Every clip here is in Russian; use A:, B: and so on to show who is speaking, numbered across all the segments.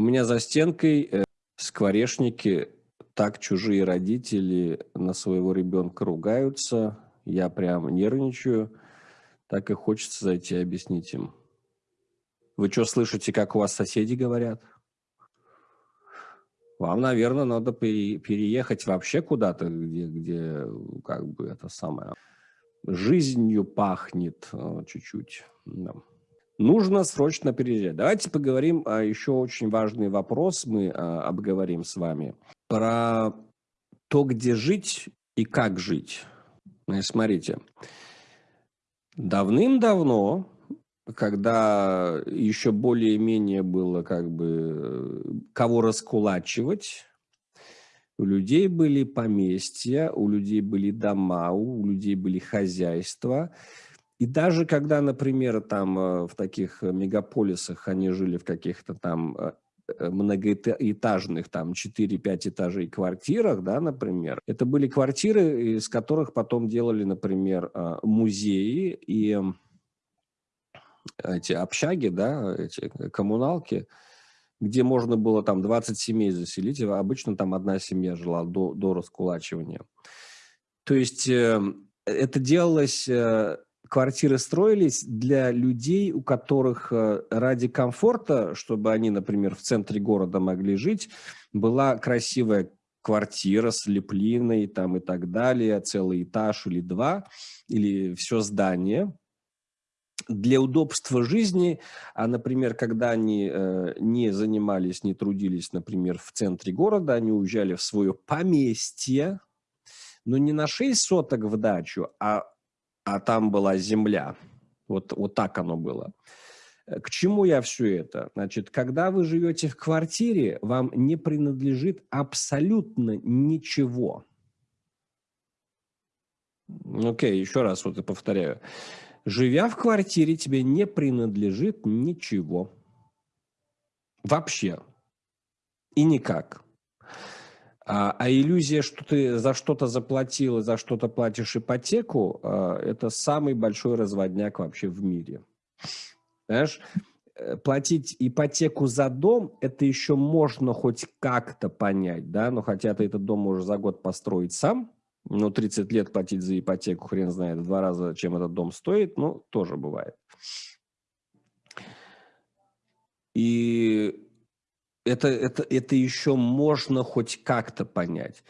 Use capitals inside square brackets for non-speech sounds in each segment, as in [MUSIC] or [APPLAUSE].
A: У меня за стенкой э, скворечники, так чужие родители на своего ребенка ругаются. Я прям нервничаю. Так и хочется зайти объяснить им. Вы что, слышите, как у вас соседи говорят? Вам, наверное, надо переехать вообще куда-то, где, где как бы это самое жизнью пахнет э, чуть-чуть. Да. Нужно срочно переезжать. Давайте поговорим о еще очень важный вопрос. Мы а, обговорим с вами про то, где жить и как жить. Смотрите, давным-давно когда еще более-менее было как бы кого раскулачивать, у людей были поместья, у людей были дома, у людей были хозяйства. И даже когда, например, там э, в таких мегаполисах они жили в каких-то там э, э, многоэтажных, там 4-5 этажей квартирах, да, например, это были квартиры, из которых потом делали, например, музеи и эти общаги, да, эти коммуналки, где можно было там 20 семей заселить, обычно там одна семья жила до, до раскулачивания. То есть э, это делалось, э, квартиры строились для людей, у которых э, ради комфорта, чтобы они, например, в центре города могли жить, была красивая квартира с леплиной там и так далее, целый этаж или два, или все здание – для удобства жизни, а, например, когда они э, не занимались, не трудились, например, в центре города, они уезжали в свое поместье, но не на 6 соток в дачу, а, а там была земля. Вот, вот так оно было. Э, к чему я все это? Значит, когда вы живете в квартире, вам не принадлежит абсолютно ничего. Окей, okay, еще раз вот и повторяю. Живя в квартире, тебе не принадлежит ничего. Вообще. И никак. А, а иллюзия, что ты за что-то заплатил и за что-то платишь ипотеку, а, это самый большой разводняк вообще в мире. Знаешь, э, платить ипотеку за дом, это еще можно хоть как-то понять, да, но хотя ты этот дом можешь за год построить сам, ну, 30 лет платить за ипотеку, хрен знает, в два раза, чем этот дом стоит, ну, тоже бывает. И это, это, это еще можно хоть как-то понять.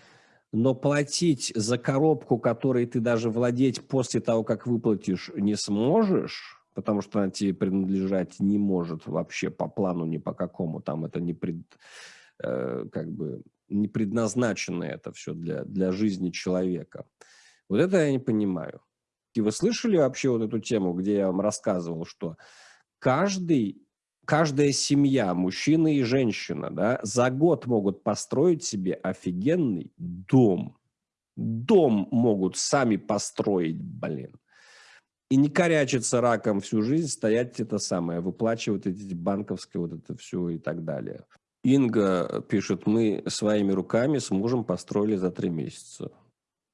A: Но платить за коробку, которой ты даже владеть после того, как выплатишь, не сможешь, потому что она тебе принадлежать не может вообще по плану ни по какому, там это не пред, э, как бы не предназначено это все для, для жизни человека. Вот это я не понимаю. И вы слышали вообще вот эту тему, где я вам рассказывал, что каждый, каждая семья, мужчина и женщина, да, за год могут построить себе офигенный дом. Дом могут сами построить, блин. И не корячиться раком всю жизнь, стоять это самое, выплачивать эти банковские вот это все и так далее. Инга пишет, мы своими руками с мужем построили за три месяца.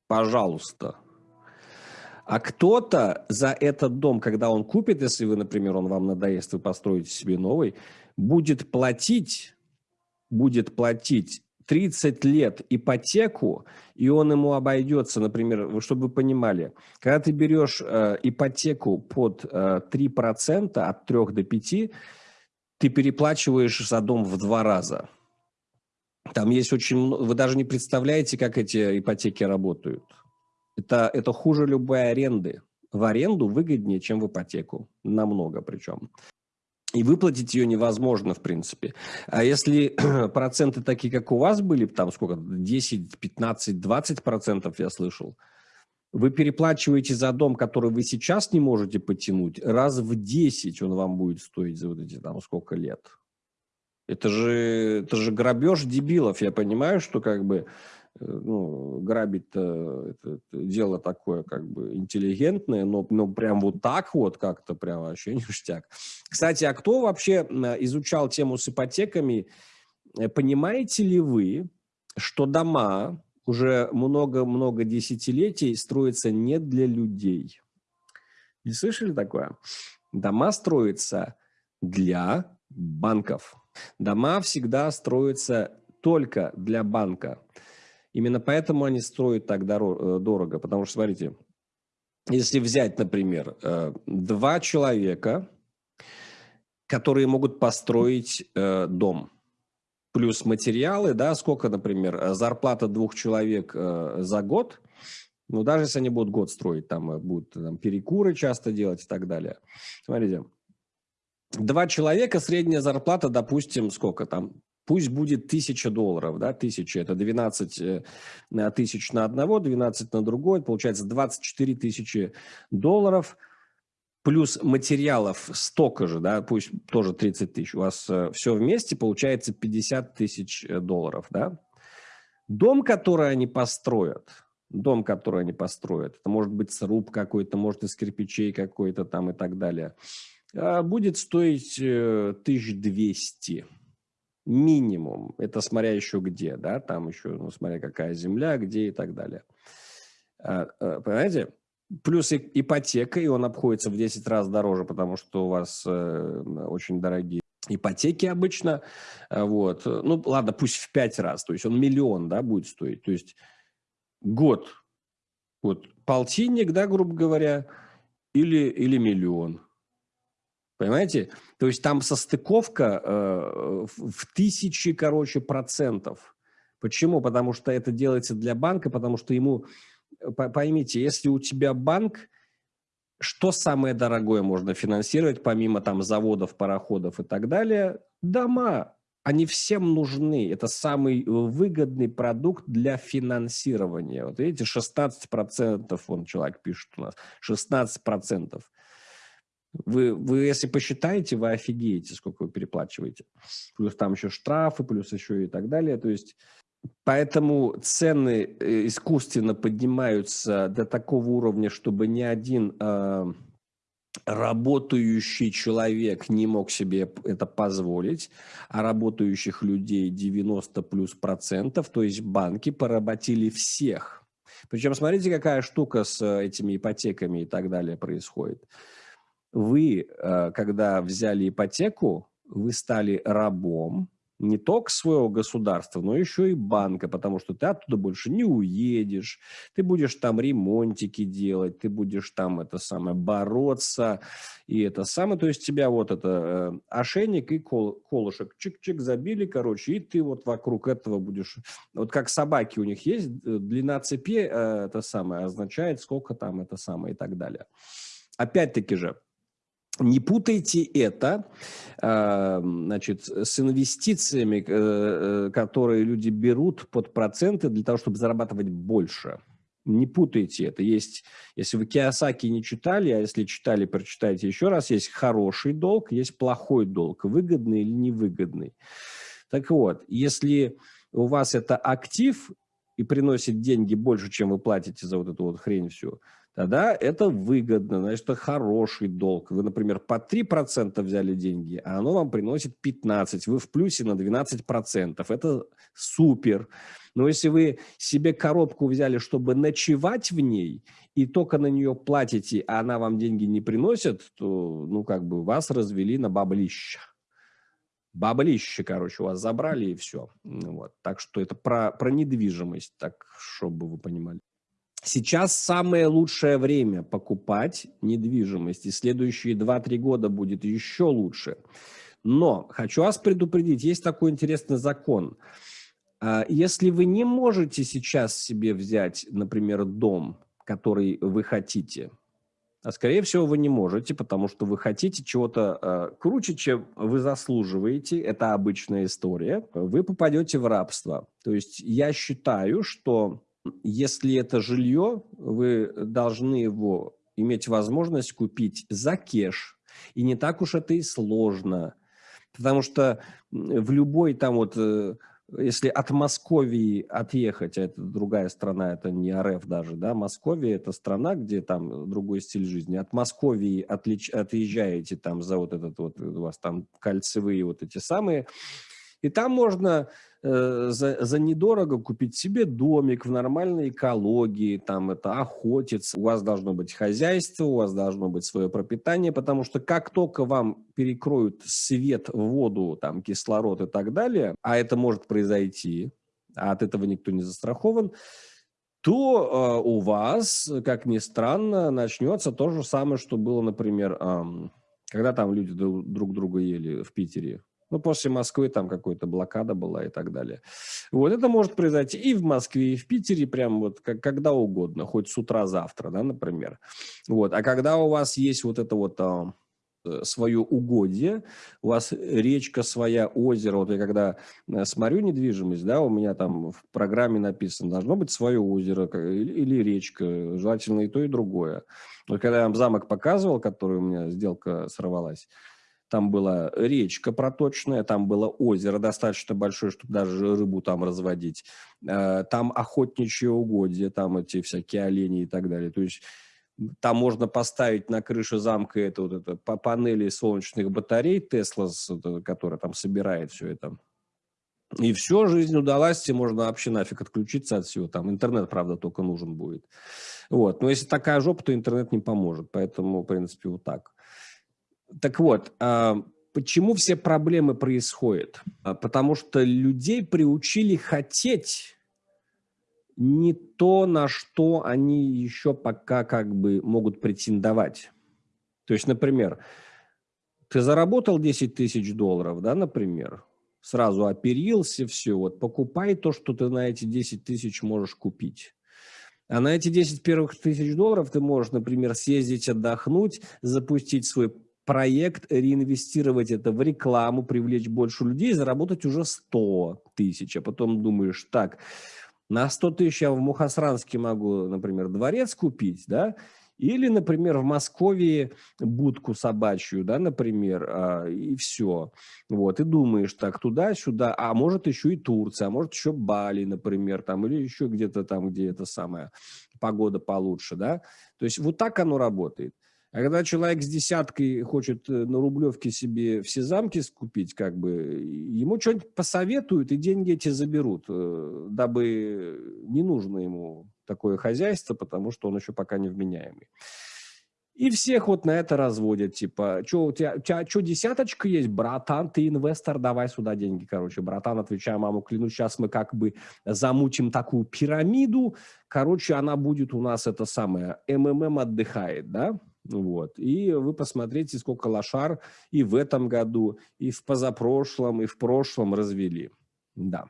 A: Пожалуйста. А кто-то за этот дом, когда он купит, если вы, например, он вам надоест, вы построите себе новый, будет платить, будет платить 30 лет ипотеку, и он ему обойдется, например, чтобы вы понимали, когда ты берешь э, ипотеку под э, 3%, от 3 до 5%, ты переплачиваешь за дом в два раза. Там есть очень... Вы даже не представляете, как эти ипотеки работают. Это, это хуже любой аренды. В аренду выгоднее, чем в ипотеку. Намного причем. И выплатить ее невозможно, в принципе. А если [CLEARS THROAT] проценты такие, как у вас были, там сколько, 10, 15, 20 процентов, я слышал, вы переплачиваете за дом, который вы сейчас не можете потянуть, раз в 10 он вам будет стоить за вот эти там сколько лет. Это же, это же грабеж дебилов. Я понимаю, что как бы ну, грабить это, это дело такое как бы интеллигентное, но, но прям вот так вот как-то прям вообще [LAUGHS] ништяк. Кстати, а кто вообще изучал тему с ипотеками? Э, понимаете ли вы, что дома, уже много-много десятилетий строится не для людей. Не слышали такое? Дома строятся для банков. Дома всегда строятся только для банка. Именно поэтому они строят так э, дорого. Потому что, смотрите, если взять, например, э, два человека, которые могут построить э, дом, плюс материалы, да, сколько, например, зарплата двух человек за год, ну, даже если они будут год строить, там будут там, перекуры часто делать и так далее. Смотрите, два человека, средняя зарплата, допустим, сколько там, пусть будет тысяча долларов, да, тысяча, это 12 э, тысяч на одного, 12 на другой, получается 24 тысячи долларов, плюс материалов столько же, да, пусть тоже 30 тысяч, у вас э, все вместе получается 50 тысяч э, долларов, да. Дом, который они построят, дом, который они построят, это может быть сруб какой-то, может из кирпичей какой-то там и так далее – а, будет стоить 1200 э, минимум. Это смотря еще где, да, там еще, ну, смотря какая земля, где и так далее. А, а, понимаете? Плюс ипотека, и он обходится в 10 раз дороже, потому что у вас э, очень дорогие ипотеки обычно. Вот. Ну, ладно, пусть в 5 раз. То есть он миллион, да, будет стоить. То есть год. Вот полтинник, да, грубо говоря, или, или миллион. Понимаете? То есть там состыковка э, в тысячи, короче, процентов. Почему? Потому что это делается для банка, потому что ему, э, поймите, если у тебя банк, что самое дорогое можно финансировать, помимо там заводов, пароходов и так далее? Дома. Они всем нужны. Это самый выгодный продукт для финансирования. Вот видите, 16% он человек пишет у нас. 16%. Вы, вы, если посчитаете, вы офигеете, сколько вы переплачиваете. Плюс там еще штрафы, плюс еще и так далее. То есть, поэтому цены э, искусственно поднимаются до такого уровня, чтобы ни один э, работающий человек не мог себе это позволить, а работающих людей 90 плюс процентов, то есть банки поработили всех. Причем смотрите, какая штука с этими ипотеками и так далее происходит вы, э, когда взяли ипотеку, вы стали рабом не только своего государства, но еще и банка, потому что ты оттуда больше не уедешь, ты будешь там ремонтики делать, ты будешь там это самое бороться, и это самое, то есть тебя вот это э, ошейник и кол, колышек чик-чик забили, короче, и ты вот вокруг этого будешь, вот как собаки у них есть, э, длина цепи э, это самое означает, сколько там это самое и так далее. Опять-таки же, не путайте это а, значит, с инвестициями, э, э, которые люди берут под проценты для того, чтобы зарабатывать больше. Не путайте это. Есть, если вы Киосаки не читали, а если читали, прочитайте еще раз, есть хороший долг, есть плохой долг, выгодный или невыгодный. Так вот, если у вас это актив и приносит деньги больше, чем вы платите за вот эту вот хрень всю, тогда это выгодно, значит, это хороший долг. Вы, например, по 3% взяли деньги, а оно вам приносит 15%, вы в плюсе на 12%. Это супер. Но если вы себе коробку взяли, чтобы ночевать в ней, и только на нее платите, а она вам деньги не приносит, то, ну, как бы вас развели на баблище. Баблище, короче, у вас забрали и все. Вот. Так что это про, про недвижимость, так, чтобы вы понимали. Сейчас самое лучшее время покупать недвижимость, и следующие 2-3 года будет еще лучше. Но хочу вас предупредить, есть такой интересный закон. А, если вы не можете сейчас себе взять, например, дом, который вы хотите, а скорее всего вы не можете, потому что вы хотите чего-то э, круче, чем вы заслуживаете, это обычная история, вы попадете в рабство. То есть я считаю, что если это жилье, вы должны его иметь возможность купить за кеш. И не так уж это и сложно. Потому что в любой там вот, э, если от Московии отъехать, а это другая страна, это не РФ даже, да, Московия это страна, где там другой стиль жизни. От Московии отлич, отъезжаете там за вот этот вот, у вас там кольцевые вот эти самые, И там можно э, за, за недорого купить себе домик в нормальной экологии, там это охотиться, у вас должно быть хозяйство, у вас должно быть свое пропитание, потому что как только вам перекроют свет, воду, там кислород и так далее, а это может произойти, а от этого никто не застрахован, то э, у вас, как ни странно, начнется то же самое, что было, например, э, когда там люди друг друга ели в Питере. Ну, после Москвы там какая-то блокада была и так далее. Вот это может произойти и в Москве, и в Питере, прям вот как, когда угодно, хоть с утра завтра, да, например. Вот. А когда у вас есть вот это вот а, Э, свое угодье, у вас речка своя, озеро. Вот я когда э, смотрю недвижимость, да, у меня там в программе написано, должно быть свое озеро или речка, желательно и то, и другое. Вот когда я вам замок показывал, который у меня сделка сорвалась, там была речка проточная, там было озеро достаточно большое, чтобы даже рыбу там разводить. Э, там охотничье угодье, там эти всякие олени и так далее. То есть там можно поставить на крыше замка это вот это по панели солнечных батарей Тесла, которая там собирает все это. И все, жизнь удалась, и можно вообще нафиг отключиться от всего. Там интернет, правда, только нужен будет. Вот. Но если такая жопа, то интернет не поможет. Поэтому, в принципе, вот так. Так вот, а, почему все проблемы происходят? А, потому что людей приучили хотеть не то, на что они еще пока как бы могут претендовать. То есть, например, ты заработал 10 тысяч долларов, да, например, сразу оперился, все, вот покупай то, что ты на эти 10 тысяч можешь купить. А на эти 10 первых тысяч долларов ты можешь, например, съездить отдохнуть, запустить свой проект, реинвестировать это в рекламу, привлечь больше людей, заработать уже 100 тысяч. А потом думаешь, так, на 100 тысяч я в Мухасранске могу, например, дворец купить, да, или, например, в Москве будку собачью, да, например, а, и все. Вот, и думаешь так туда-сюда, а может еще и Турция, а может еще Бали, например, там, или еще где-то там, где это самая погода получше, да. То есть вот так оно работает. А когда человек с десяткой хочет э, на Рублевке себе все замки скупить, как бы, ему что-нибудь посоветуют и деньги эти заберут, э, дабы не нужно ему такое хозяйство, потому что он еще пока не вменяемый. И всех вот на это разводят, типа, что у тебя, у тебя что, десяточка есть? Братан, ты инвестор, давай сюда деньги, короче. Братан, отвечаю, маму, клянусь, сейчас мы как бы замутим такую пирамиду, короче, она будет у нас это самое, МММ отдыхает, да? Вот. И вы посмотрите, сколько лошар и в этом году, и в позапрошлом, и в прошлом развели. Да.